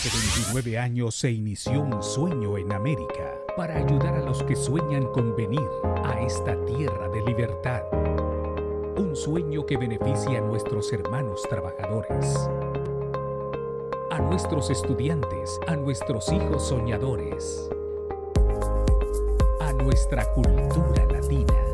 Hace 29 años se inició un sueño en América. Para ayudar a los que sueñan con venir a esta tierra de libertad. Un sueño que beneficia a nuestros hermanos trabajadores, a nuestros estudiantes, a nuestros hijos soñadores, a nuestra cultura latina,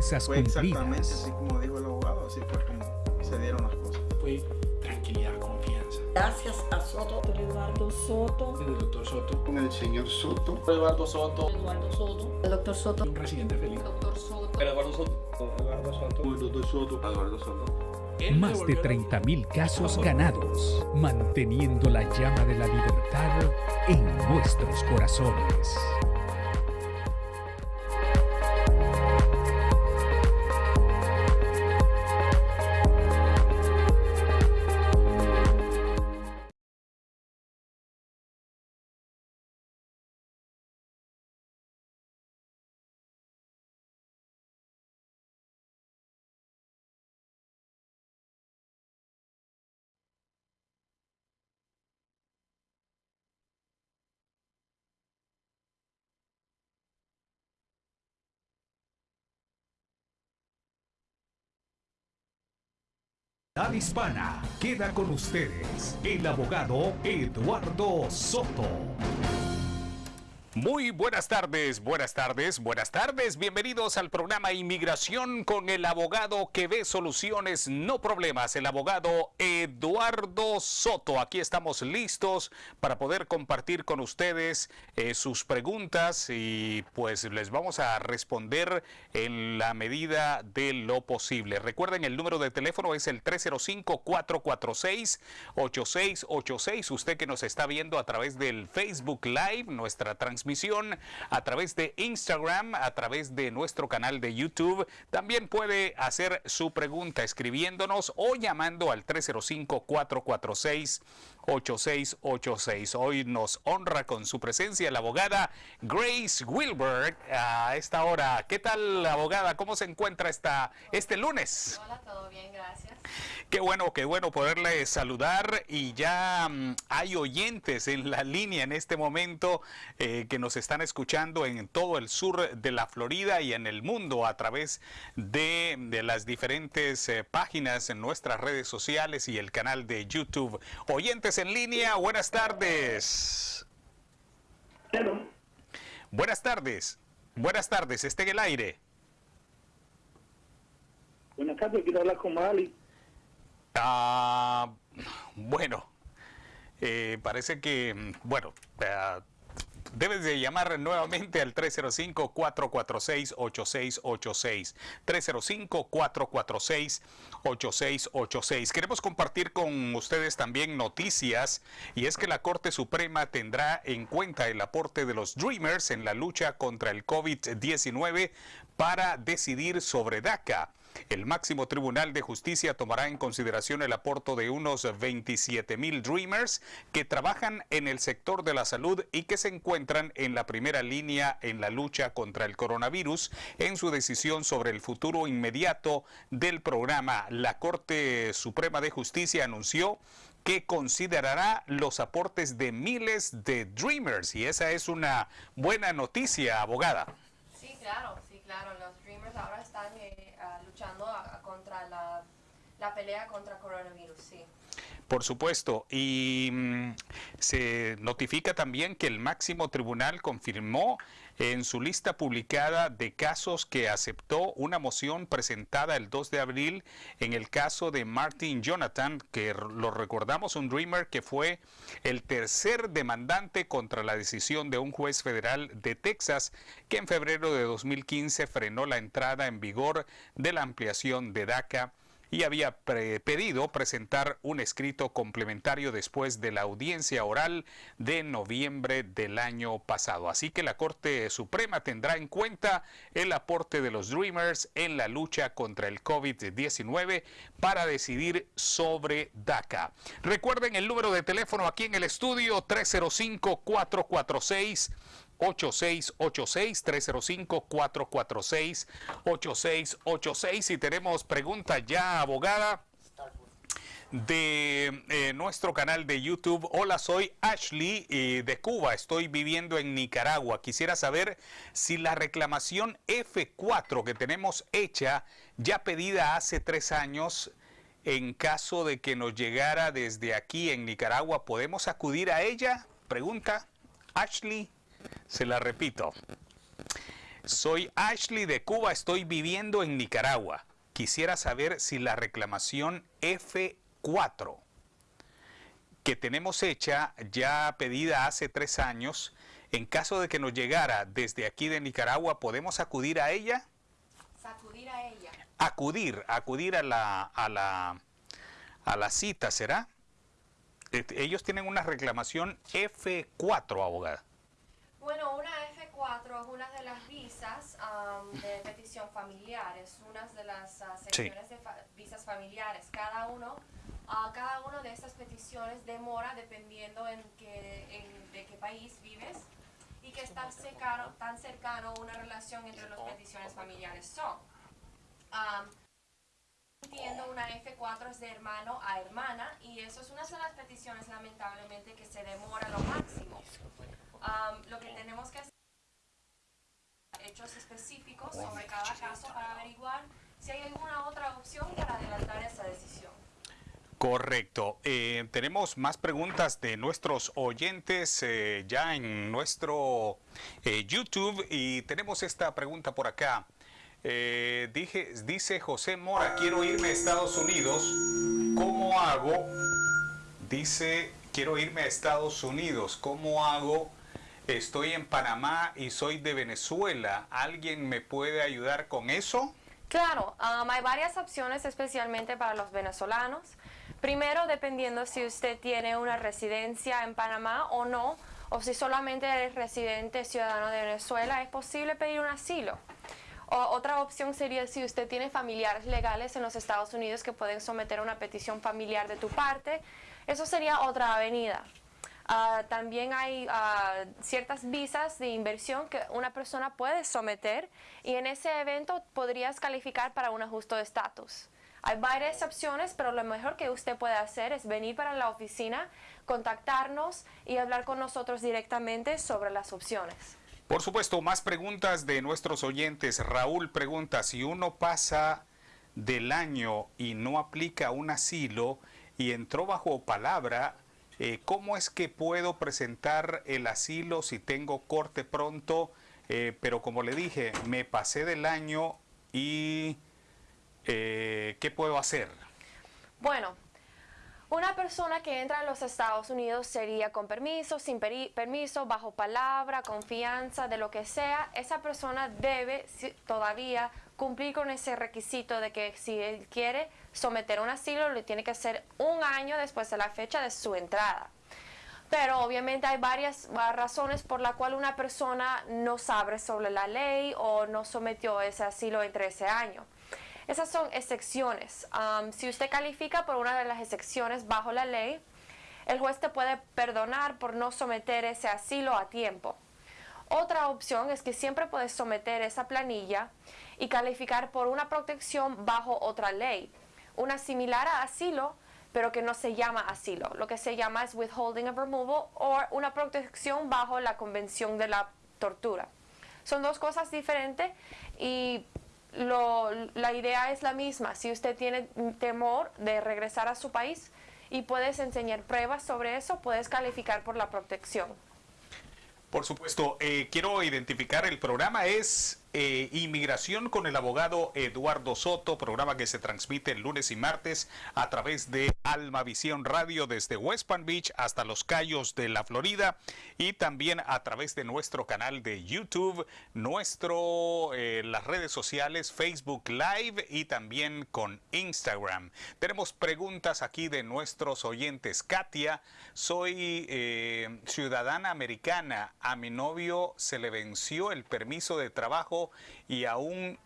promesas Fue exactamente cumplidas. así como dijo el abogado, así fue como se dieron las cosas. fue tranquilidad, confianza. Gracias a Soto, Eduardo Soto, El doctor Soto, con el señor Soto. Eduardo Soto, Eduardo Soto, el doctor Soto, un presidente feliz. doctor Soto, Eduardo Soto. Eduardo Soto. Eduardo Soto. Eduardo Soto. Más de 30.000 casos ganados, manteniendo la llama de la libertad en nuestros corazones. La hispana queda con ustedes el abogado Eduardo Soto. Muy buenas tardes, buenas tardes, buenas tardes. Bienvenidos al programa Inmigración con el abogado que ve soluciones, no problemas, el abogado Eduardo Soto. Aquí estamos listos para poder compartir con ustedes eh, sus preguntas y pues les vamos a responder en la medida de lo posible. Recuerden, el número de teléfono es el 305-446-8686. Usted que nos está viendo a través del Facebook Live, nuestra transmisión a través de Instagram, a través de nuestro canal de YouTube. También puede hacer su pregunta escribiéndonos o llamando al 305-446-8686. Hoy nos honra con su presencia la abogada Grace Wilbert a esta hora. ¿Qué tal, abogada? ¿Cómo se encuentra esta, este lunes? Hola, todo bien, gracias. Qué bueno, qué bueno poderle saludar y ya mm, hay oyentes en la línea en este momento eh, que nos están escuchando en todo el sur de la Florida y en el mundo a través de, de las diferentes eh, páginas en nuestras redes sociales y el canal de YouTube. Oyentes en línea, buenas tardes. Buenas tardes. Buenas tardes, esté en el aire. Buenas tardes, quiero hablar con Mali. Ah, bueno, eh, parece que, bueno, debes de llamar nuevamente al 305-446-8686. 305-446-8686. Queremos compartir con ustedes también noticias y es que la Corte Suprema tendrá en cuenta el aporte de los Dreamers en la lucha contra el COVID-19 para decidir sobre DACA. El máximo tribunal de justicia tomará en consideración el aporte de unos 27 mil Dreamers que trabajan en el sector de la salud y que se encuentran en la primera línea en la lucha contra el coronavirus en su decisión sobre el futuro inmediato del programa. La Corte Suprema de Justicia anunció que considerará los aportes de miles de Dreamers y esa es una buena noticia, abogada. Sí, claro, sí, claro. Los Dreamers ahora están eh, ah, luchando a- a la, la pelea contra coronavirus, sí. Por supuesto, y mm, se notifica también que el máximo tribunal confirmó en su lista publicada de casos que aceptó una moción presentada el 2 de abril en el caso de Martin Jonathan, que lo recordamos, un Dreamer que fue el tercer demandante contra la decisión de un juez federal de Texas que en febrero de 2015 frenó la entrada en vigor de la ampliación de DACA y había pre- pedido presentar un escrito complementario después de la audiencia oral de noviembre del año pasado. Así que la Corte Suprema tendrá en cuenta el aporte de los Dreamers en la lucha contra el COVID-19 para decidir sobre DACA. Recuerden el número de teléfono aquí en el estudio 305 446 305-446-8686 y tenemos pregunta ya, abogada de eh, nuestro canal de YouTube. Hola, soy Ashley eh, de Cuba. Estoy viviendo en Nicaragua. Quisiera saber si la reclamación F4 que tenemos hecha, ya pedida hace tres años, en caso de que nos llegara desde aquí en Nicaragua, ¿podemos acudir a ella? Pregunta Ashley. Se la repito. Soy Ashley de Cuba. Estoy viviendo en Nicaragua. Quisiera saber si la reclamación F4 4 que tenemos hecha ya pedida hace tres años, en caso de que nos llegara desde aquí de Nicaragua, ¿podemos acudir a ella? Sacudir a ella. Acudir, acudir a la, a la, a la cita, ¿será? Este, ellos tienen una reclamación F4, abogada. Bueno, una F4 es una de las visas um, de petición familiar, es una de las uh, secciones de fa visas familiares. Cada uno Uh, cada una de estas peticiones demora dependiendo en, qué, en de qué país vives y que está cercano, tan cercano una relación entre las peticiones familiares son. Um, entiendo una F4 es de hermano a hermana y eso es una de las peticiones lamentablemente que se demora lo máximo. Lo que tenemos que hacer hechos específicos sobre cada caso para averiguar si hay alguna otra opción para adelantar esa decisión. Correcto. Eh, tenemos más preguntas de nuestros oyentes eh, ya en nuestro eh, YouTube y tenemos esta pregunta por acá. Dije, dice José Mora, quiero irme a Estados Unidos. ¿Cómo hago? Dice, quiero irme a Estados Unidos. ¿Cómo hago? Estoy en Panamá y soy de Venezuela. ¿Alguien me puede ayudar con eso? Claro, um, hay varias opciones especialmente para los venezolanos. Primero, dependiendo si usted tiene una residencia en Panamá o no, o si solamente es residente ciudadano de Venezuela, es posible pedir un asilo. Otra opción sería si usted tiene familiares legales en los Estados Unidos que pueden someter una petición familiar de tu parte, eso sería otra avenida. Uh, también hay uh, ciertas visas de inversión que una persona puede someter y en ese evento podrías calificar para un ajuste de estatus. Hay varias opciones, pero lo mejor que usted puede hacer es venir para la oficina, contactarnos y hablar con nosotros directamente sobre las opciones. Por supuesto, más preguntas de nuestros oyentes. Raúl pregunta, si uno pasa del año y no aplica un asilo y entró bajo palabra, eh, ¿cómo es que puedo presentar el asilo si tengo corte pronto? Eh, pero como le dije, me pasé del año y eh, ¿qué puedo hacer? Bueno, una persona que entra a los Estados Unidos sería con permiso, sin permiso, bajo palabra, confianza, de lo que sea. Esa persona debe todavía cumplir con ese requisito de que si él quiere someter un asilo, le tiene que hacer un año después de la fecha de su entrada. Pero obviamente hay varias razones por las cuales una persona no sabe sobre la ley o no sometió ese asilo entre ese año. Esas son excepciones. si usted califica por una de las excepciones bajo la ley, el juez te puede perdonar por no someter ese asilo a tiempo. Otra opción es que siempre puedes someter esa planilla y calificar por una protección bajo otra ley, una similar a asilo, pero que no se llama asilo. Lo que se llama es withholding of removal o una protección bajo la Convención de la Tortura. Son dos cosas diferentes y la idea es la misma. Si usted tiene temor de regresar a su país y puedes enseñar pruebas sobre eso, puedes calificar por la protección. Por supuesto, eh, quiero identificar el programa es eh, Inmigración con el abogado Eduardo Soto, programa que se transmite el lunes y martes a través de Alma Visión Radio desde West Palm Beach hasta Los Cayos de la Florida y también a través de nuestro canal de YouTube, nuestro eh, las redes sociales Facebook Live y también con Instagram. Tenemos preguntas aquí de nuestros oyentes. Katia, soy eh, ciudadana americana. A mi novio se le venció el permiso de trabajo y aún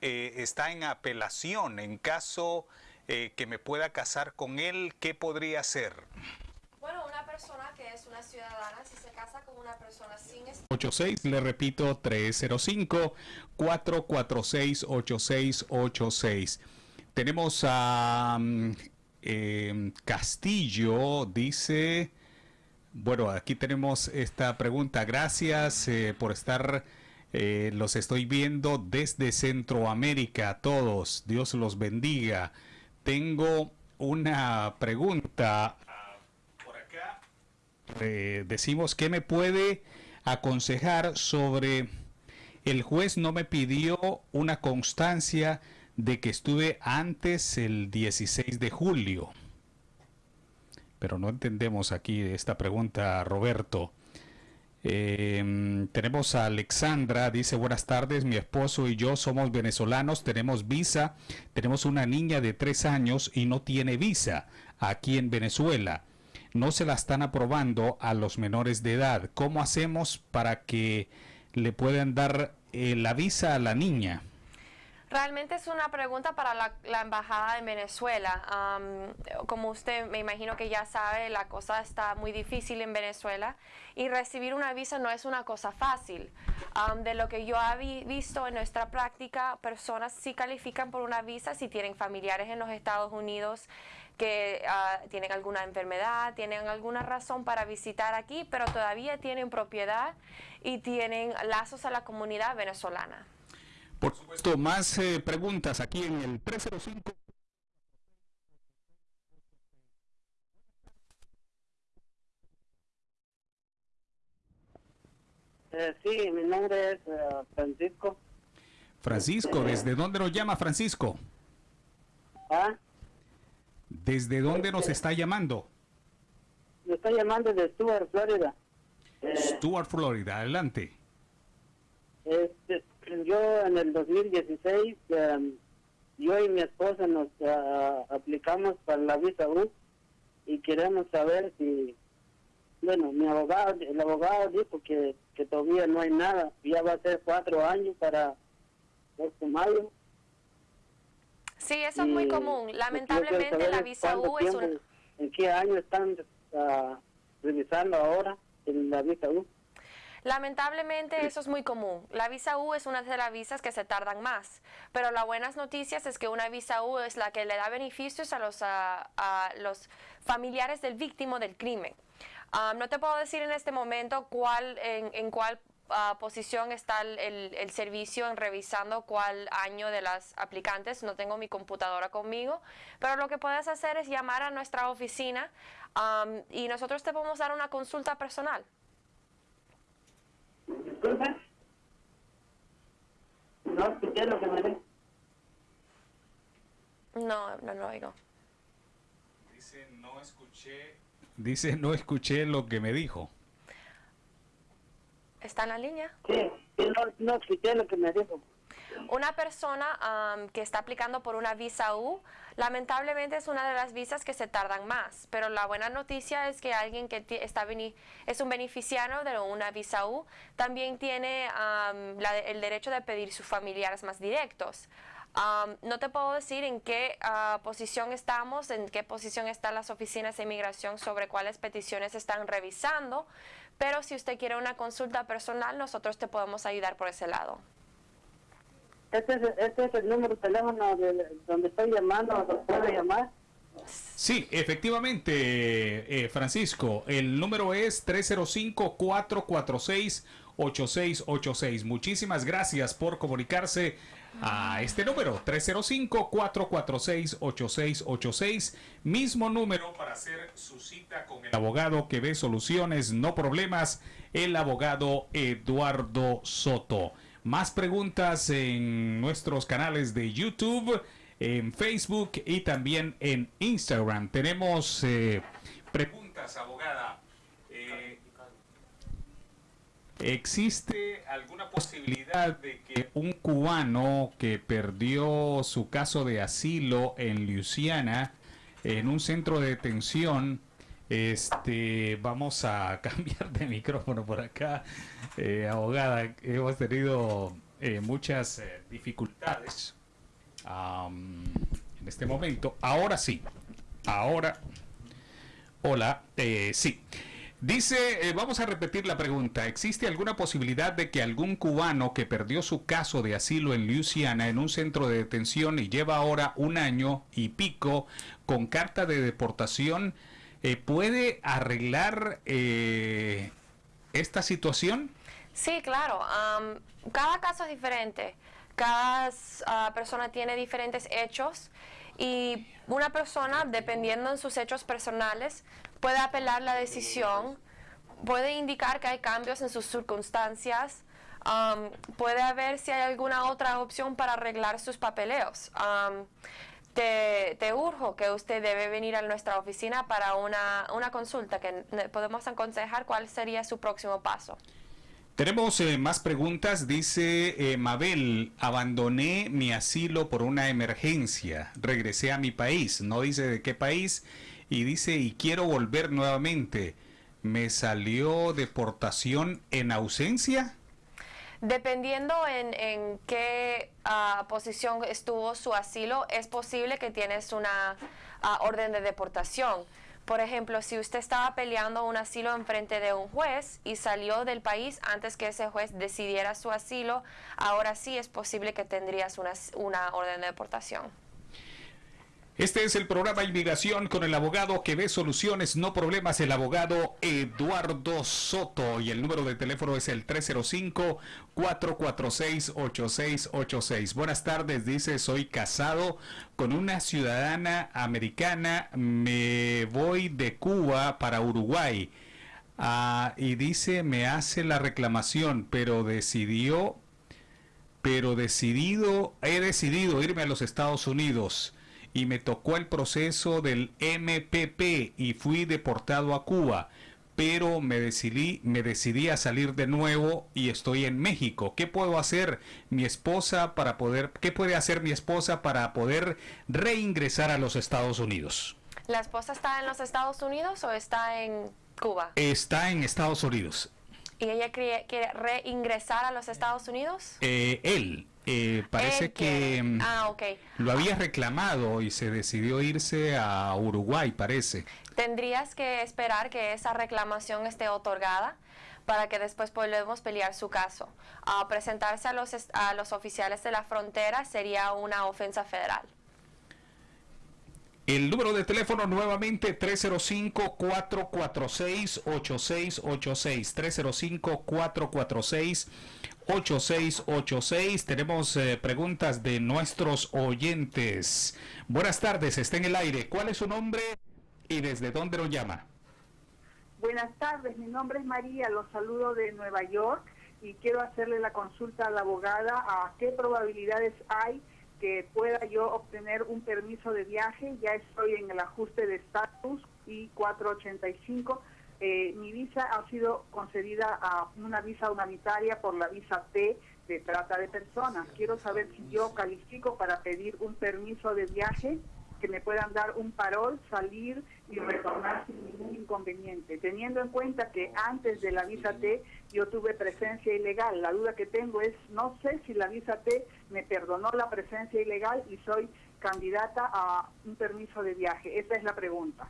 eh, está en apelación. En caso eh, que me pueda casar con él, ¿qué podría hacer? Bueno, una persona que es una ciudadana, si se casa con una persona sin 86, le repito, 305-446-8686. Tenemos a mm, em, Castillo, dice, bueno, aquí tenemos esta pregunta. Gracias eh, por estar, eh, los estoy viendo desde Centroamérica todos. Dios los bendiga. Tengo una pregunta por acá. Eh, decimos, ¿qué me puede aconsejar sobre el juez no me pidió una constancia de que estuve antes el 16 de julio? Pero no entendemos aquí esta pregunta, Roberto. Eh, tenemos a Alexandra, dice buenas tardes, mi esposo y yo somos venezolanos, tenemos visa, tenemos una niña de tres años y no tiene visa aquí en Venezuela. No se la están aprobando a los menores de edad. ¿Cómo hacemos para que le puedan dar eh, la visa a la niña? Realmente es una pregunta para la, embajada de Venezuela. Am, como usted me imagino que ya sabe, la cosa está muy difícil en Venezuela y recibir una visa no es una cosa fácil. Am, de lo que yo he visto en nuestra práctica, personas sí califican por una visa si tienen familiares en los Estados Unidos que ah, tienen alguna enfermedad, tienen alguna razón para visitar aquí, pero todavía tienen propiedad y tienen lazos a la comunidad venezolana. Por supuesto, más eh, preguntas aquí en el 305. Eh, sí, mi nombre es eh, Francisco. Francisco, ¿desde dónde nos llama Francisco? ¿Ah? ¿Desde dónde nos está llamando? Me estoy llamando de Stuart, Florida. Stuart, Florida. Adelante. Este, yo en el 2016, eh, yo y mi esposa nos ah, aplicamos para la visa U y queremos saber si, bueno, mi abogado, el abogado dijo que, que todavía no hay nada, ya va a ser cuatro años para este mayo. Sí, eso es muy común. Lamentablemente la visa U es un... tiempo, ¿En qué año están ah, revisando ahora en la visa U? Lamentablemente eso es muy común. La visa U es una de las visas que se tardan más, pero las buenas noticias es que una visa U es la que le da beneficios a los, a, a los familiares del víctima del crimen. No te puedo decir en este momento cuál, en, cuál ah, posición está el, el- servicio en revisando cuál año de las aplicantes. No tengo mi computadora conmigo, pero lo que puedes hacer es llamar a nuestra oficina y nosotros te podemos dar una consulta personal. Disculpa. No escuché lo que me dijo. No, no lo oigo. Dice, no escuché. Dice, no escuché lo que me dijo. ¿Está en la línea? Sí, no, no escuché lo que me dijo. Una persona am, que está aplicando por una visa U, lamentablemente es una de las visas que se tardan más, pero la buena noticia es que alguien que está es un beneficiario de una visa U también tiene la- el derecho de pedir sus familiares más directos. Am, no te puedo decir en qué ah, posición estamos, en qué posición están las oficinas de inmigración sobre cuáles peticiones están revisando, pero si usted quiere una consulta personal, nosotros te podemos ayudar por ese lado. Este es, este es el número de teléfono de, donde estoy llamando, donde puedo llamar. Sí, efectivamente, eh, Francisco. El número es 305-446-8686. Muchísimas gracias por comunicarse a este número, 305-446-8686. Mismo número para hacer su cita con el abogado que ve soluciones, no problemas, el abogado Eduardo Soto. Más preguntas en nuestros canales de YouTube, en Facebook y también en Instagram. Tenemos eh, preguntas, abogada. Eh, ¿Existe alguna posibilidad de que un cubano que perdió su caso de asilo en Luisiana, en un centro de detención, este, vamos a cambiar de micrófono por acá, Eh, abogada, hemos tenido eh, muchas eh, dificultades en este momento. Ahora sí, ahora Hola, eh, sí. Dice, eh, vamos a repetir la pregunta. ¿Existe alguna posibilidad de que algún cubano que perdió su caso de asilo en Luisiana en un centro de detención y lleva ahora un año y pico con carta de deportación eh, puede arreglar eh, esta situación? Sí, claro. cada caso es diferente. Cada ah, persona tiene diferentes hechos y una persona, dependiendo en sus hechos personales, puede apelar la decisión, puede indicar que hay cambios en sus circunstancias, puede ver si hay alguna otra opción para arreglar sus papeleos. Te, te urjo que usted debe venir a nuestra oficina para una, una consulta que podemos aconsejar cuál sería su próximo paso. Tenemos eh, más preguntas. Dice eh, Mabel, abandoné mi asilo por una emergencia. Regresé a mi país. No dice de qué país. Y dice, y quiero volver nuevamente. ¿Me salió deportación en ausencia? Dependiendo en, en qué ah, posición estuvo su asilo, es posible que tienes una ah, orden de deportación. Por ejemplo, si usted estaba peleando un asilo en frente de un juez y salió del país antes que ese juez decidiera su asilo, ahora sí es posible que tendrías una orden de deportación. Este es el programa Inmigración con el abogado que ve soluciones, no problemas, el abogado Eduardo Soto. Y el número de teléfono es el 305-446-8686. Buenas tardes, dice, soy casado con una ciudadana americana, me voy de Cuba para Uruguay. Ah, y dice, me hace la reclamación, pero decidió pero decidido, he decidido irme a los Estados Unidos y me tocó el proceso del MPP y fui deportado a Cuba, pero me decidí, me decidí a salir de nuevo y estoy en México. ¿Qué puedo hacer mi esposa para poder, qué puede hacer mi esposa para poder reingresar a los Estados Unidos? ¿La esposa está en los Estados Unidos o está en Cuba? Está en Estados Unidos. ¿Y ella quiere, quiere reingresar a los Estados Unidos? Eh, él, eh, parece que quiere. mm, Ah, ok. lo había reclamado y se decidió irse a Uruguay, parece. Tendrías que esperar que esa reclamación esté otorgada para que después podamos pelear su caso. Ah, presentarse a los, a los oficiales de la frontera sería una ofensa federal. El número de teléfono nuevamente 305-446-8686. 305-446-8686. Tenemos eh, preguntas de nuestros oyentes. Buenas tardes, está en el aire. ¿Cuál es su nombre y desde dónde lo llama? Buenas tardes, mi nombre es María, los saludo de Nueva York y quiero hacerle la consulta a la abogada a qué probabilidades hay que pueda yo obtener un permiso de viaje. Ya estoy en el ajuste de estatus y 485. Eh, mi visa ha sido concedida a una visa humanitaria por la visa T de trata de personas. Quiero saber si yo califico para pedir un permiso de viaje que me puedan dar un parol, salir y retornar sin ningún inconveniente, teniendo en cuenta que antes de la visa T yo tuve presencia ilegal. La duda que tengo es, no sé si la visa T me perdonó la presencia ilegal y soy candidata a un permiso de viaje. Esa es la pregunta.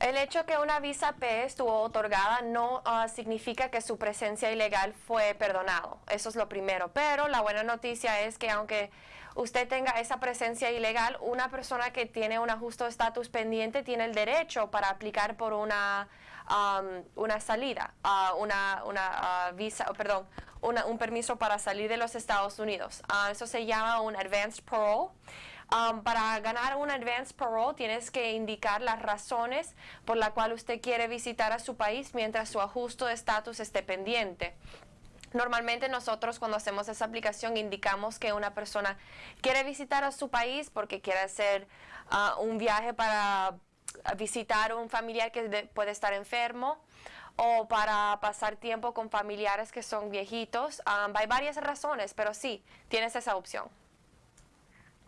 El hecho que una visa P estuvo otorgada no ah, significa que su presencia ilegal fue perdonado. Eso es lo primero. Pero la buena noticia es que aunque usted tenga esa presencia ilegal, una persona que tiene un ajuste de estatus pendiente tiene el derecho para aplicar por una, am, una salida, ah, una, una ah, visa, perdón, una- un permiso para salir de los Estados Unidos. Eso se llama un advanced parole. Para ganar un advance parole tienes que indicar las razones por la cual usted quiere visitar a su país mientras su ajuste de estatus esté pendiente. Normalmente nosotros cuando hacemos esa aplicación indicamos que una persona quiere visitar a su país porque quiere hacer ah, un viaje para visitar un familiar que de- puede estar enfermo o para pasar tiempo con familiares que son viejitos. Hay varias razones, pero sí, tienes esa opción.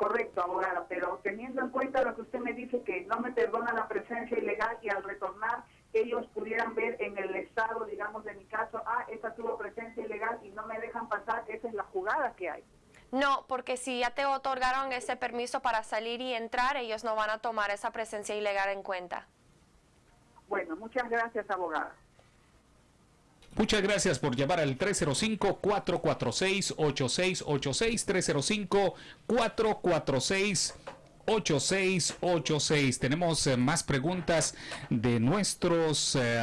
Correcto, abogada, pero teniendo en cuenta lo que usted me dice, que no me perdona la presencia ilegal y al retornar ellos pudieran ver en el estado, digamos, de mi caso, ah, esta tuvo presencia ilegal y no me dejan pasar, esa es la jugada que hay. No, porque si ya te otorgaron ese permiso para salir y entrar, ellos no van a tomar esa presencia ilegal en cuenta. Bueno, muchas gracias, abogada. Muchas gracias por llamar al 305-446-8686, 305-446-8686. Tenemos eh, más preguntas de nuestros eh,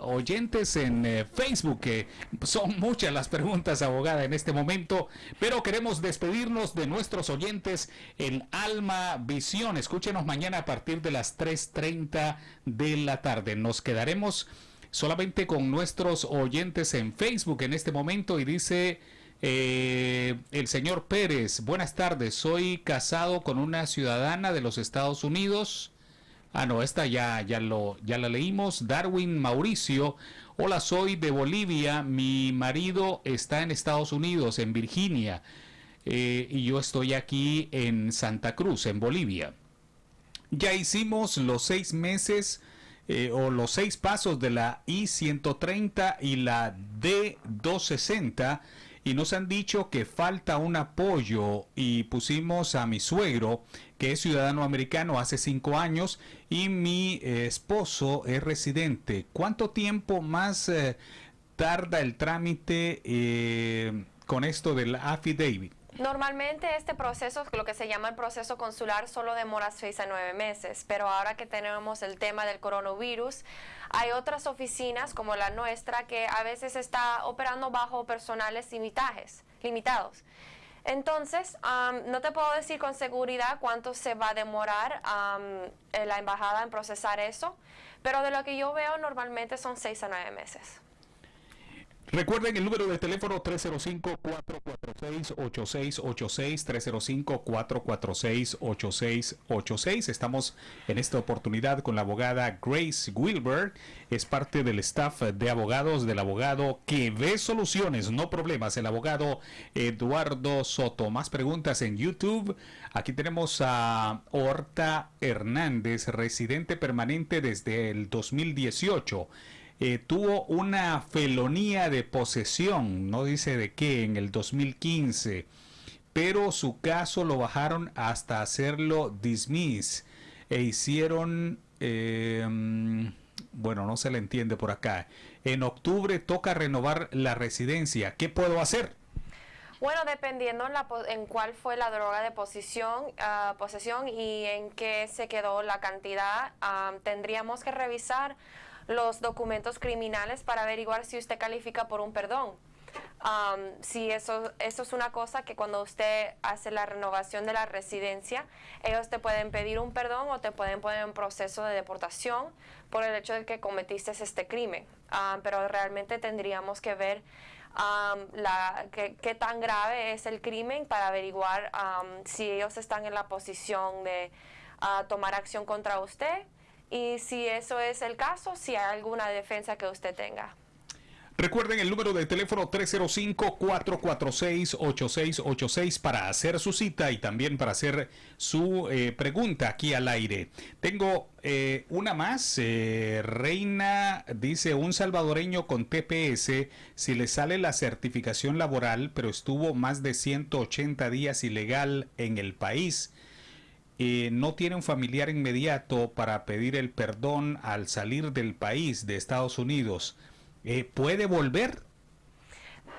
oyentes en eh, Facebook, que son muchas las preguntas, abogada, en este momento, pero queremos despedirnos de nuestros oyentes en Alma Visión. Escúchenos mañana a partir de las 3.30 de la tarde. Nos quedaremos solamente con nuestros oyentes en Facebook en este momento y dice eh, el señor Pérez, buenas tardes, soy casado con una ciudadana de los Estados Unidos. Ah, no, esta ya, ya, lo, ya la leímos. Darwin Mauricio, hola, soy de Bolivia, mi marido está en Estados Unidos, en Virginia, eh, y yo estoy aquí en Santa Cruz, en Bolivia. Ya hicimos los seis meses eh, o los seis pasos de la I-130 y la D-260 y nos han dicho que falta un apoyo y pusimos a mi suegro que es ciudadano americano hace cinco años y mi eh, esposo es residente. ¿Cuánto tiempo más eh, tarda el trámite con esto del affidavit? Normalmente este proceso, lo que se llama el proceso consular, solo demora seis a nueve meses, pero ahora que tenemos el tema del coronavirus, hay otras oficinas como la nuestra que a veces está operando bajo personales limitajes, limitados. Entonces, no te puedo decir con seguridad cuánto se va a demorar la embajada en procesar eso, pero de lo que yo veo normalmente son seis a nueve meses. Recuerden el número de teléfono 305-446-8686, 305-446-8686. Estamos en esta oportunidad con la abogada Grace Wilbur. Es parte del staff de abogados del abogado que ve soluciones, no problemas. El abogado Eduardo Soto. Más preguntas en YouTube. Aquí tenemos a Horta Hernández, residente permanente desde el 2018. Eh, tuvo una felonía de posesión, no dice de qué, en el 2015, pero su caso lo bajaron hasta hacerlo dismiss e hicieron, eh, bueno, no se le entiende por acá. En octubre toca renovar la residencia. ¿Qué puedo hacer? Bueno, dependiendo en, en cuál fue la droga de posesión, uh, posesión y en qué se quedó la cantidad, um, tendríamos que revisar los documentos criminales para averiguar si usted califica por un perdón. Um, si eso, eso es una cosa que cuando usted hace la renovación de la residencia, ellos te pueden pedir un perdón o te pueden poner en proceso de deportación por el hecho de que cometiste este crimen. Um, pero realmente tendríamos que ver um, la, qué, tan grave es el crimen para averiguar si ellos están en la posición de uh, tomar acción contra usted y si eso es el caso, si hay alguna defensa que usted tenga. Recuerden el número de teléfono 305-446-8686 para hacer su cita y también para hacer su eh, pregunta aquí al aire. Tengo eh, una más. Eh, Reina dice, un salvadoreño con TPS, si le sale la certificación laboral, pero estuvo más de 180 días ilegal en el país eh, no tiene un familiar inmediato para pedir el perdón al salir del país de Estados Unidos, eh, ¿puede volver?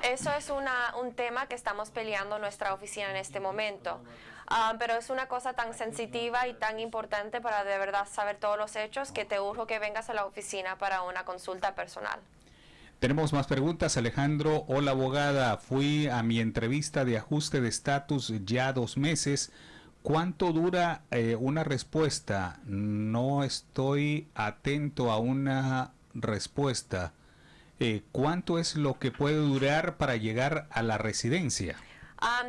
Eso es una, un tema que estamos peleando en nuestra oficina en este momento. Ah, pero es una cosa tan sensitiva y tan importante para de verdad saber todos los hechos que te urjo que vengas a la oficina para una consulta personal. Tenemos más preguntas, Alejandro. Hola, abogada. Fui a mi entrevista de ajuste de estatus ya dos meses. ¿Cuánto dura eh, una respuesta? No estoy atento a una respuesta. Eh, ¿Cuánto es lo que puede durar para llegar a la residencia?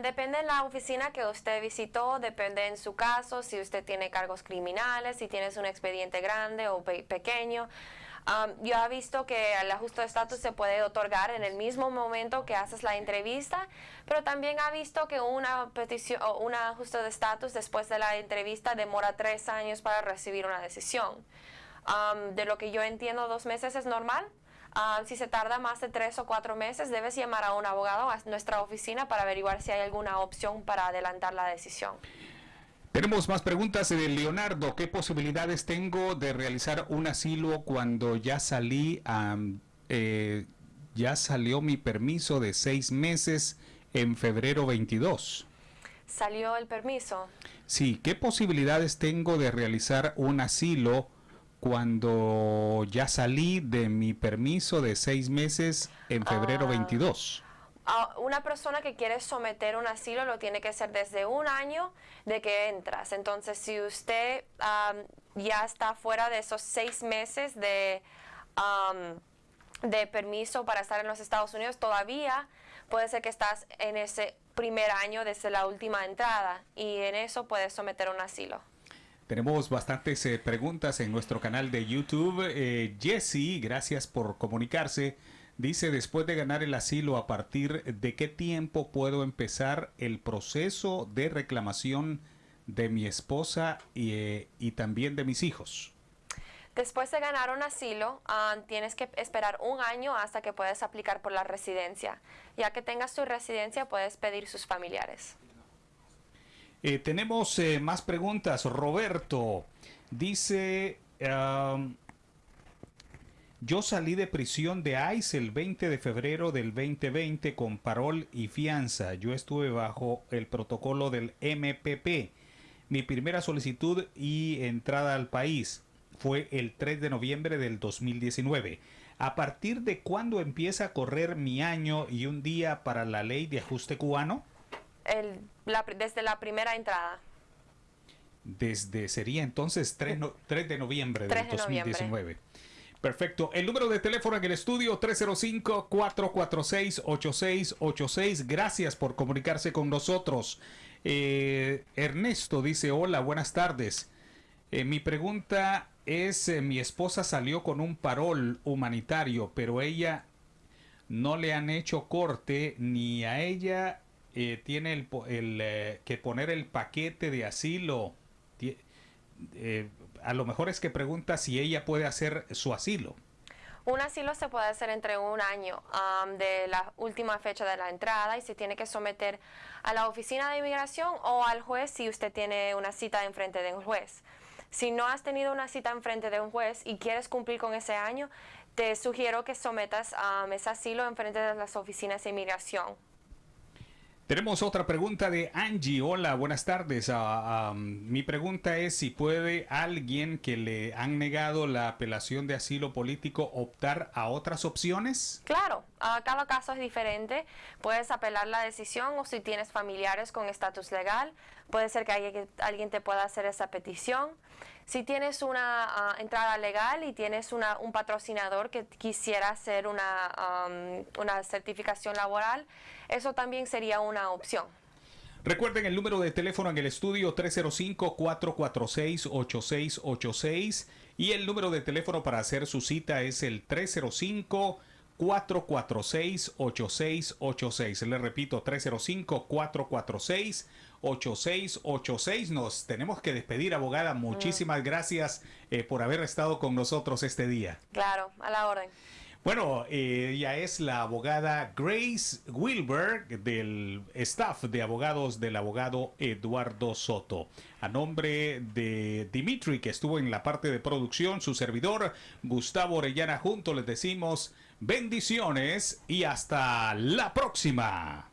depende de la oficina que usted visitó, depende en su caso, si usted tiene cargos criminales, si tienes un expediente grande o pequeño. yo he visto que el ajuste de estatus se puede otorgar en el mismo momento que haces la entrevista, pero también ha visto que una petición o un ajuste de estatus después de la entrevista demora tres años para recibir una decisión. de lo que yo entiendo, dos meses es normal. Si se tarda más de tres o cuatro meses, debes llamar a un abogado a nuestra oficina para averiguar si hay alguna opción para adelantar la decisión. Tenemos más preguntas de Leonardo. ¿Qué posibilidades tengo de realizar un asilo cuando ya salí a, eh, ya salió mi permiso de seis meses en febrero 22? ¿Salió el permiso? Sí, ¿qué posibilidades tengo de realizar un asilo cuando ya salí de mi permiso de seis meses en febrero Ah. 22? a una persona que quiere someter un asilo lo tiene que hacer desde un año de que entras. Entonces, si usted am, ya está fuera de esos seis meses de, am, de permiso para estar en los Estados Unidos, todavía puede ser que estás en ese primer año desde la última entrada y en eso puedes someter un asilo. Tenemos bastantes eh, preguntas en nuestro canal de YouTube. Eh, Jesse, gracias por comunicarse. Dice, después de ganar el asilo, ¿a partir de qué tiempo puedo empezar el proceso de reclamación de mi esposa y, eh, y también de mis hijos? Después de ganar un asilo, ah, tienes que esperar un año hasta que puedes aplicar por la residencia. Ya que tengas tu residencia, puedes pedir sus familiares. Eh, tenemos eh, más preguntas. Roberto dice, yo salí de prisión de ICE el 20 de febrero del 2020 con parol y fianza. Yo estuve bajo el protocolo del MPP. Mi primera solicitud y entrada al país fue el 3 de noviembre del 2019. ¿A partir de cuándo empieza a correr mi año y un día para la ley de ajuste cubano? El- la desde la primera entrada. Desde sería entonces 3, no- 3 de noviembre 3 del de noviembre. 2019. Perfecto. El número de teléfono en el estudio 305-446-8686. Gracias por comunicarse con nosotros. Eh, Ernesto dice, hola, buenas tardes. Eh, mi pregunta es, eh, mi esposa salió con un parol humanitario, pero ella no le han hecho corte ni a ella eh, tiene el, el, eh, que poner el paquete de asilo. Eh, a lo mejor es que pregunta si ella puede hacer su asilo. Un asilo se puede hacer entre un año am, de la última fecha de la entrada y se tiene que someter a la oficina de inmigración o al juez si usted tiene una cita en frente de un juez. Si no has tenido una cita en frente de un juez y quieres cumplir con ese año, te sugiero que sometas am, ese asilo en frente de las oficinas de inmigración. Tenemos otra pregunta de Angie. Hola, buenas tardes. Ah, ah, mi pregunta es si puede alguien que le han negado la apelación de asilo político optar a otras opciones. Claro, ah, cada caso es diferente. Puedes apelar la decisión o si tienes familiares con estatus legal, puede ser que alguien, alguien te pueda hacer esa petición. Si tienes una ah, entrada legal y tienes una- un patrocinador que quisiera hacer una, am, una certificación laboral, eso también sería una opción. Recuerden el número de teléfono en el estudio 305-446-8686 y el número de teléfono para hacer su cita es el 305-446-8686. Le repito, 305-446-8686. Nos tenemos que despedir, abogada. Muchísimas gracias eh, por haber estado con nosotros este día. Claro, a la orden. Bueno, eh, ella es la abogada Grace Wilber del staff de abogados del abogado Eduardo Soto. A nombre de Dimitri, que estuvo en la parte de producción, su servidor Gustavo Orellana, junto les decimos bendiciones y hasta la próxima.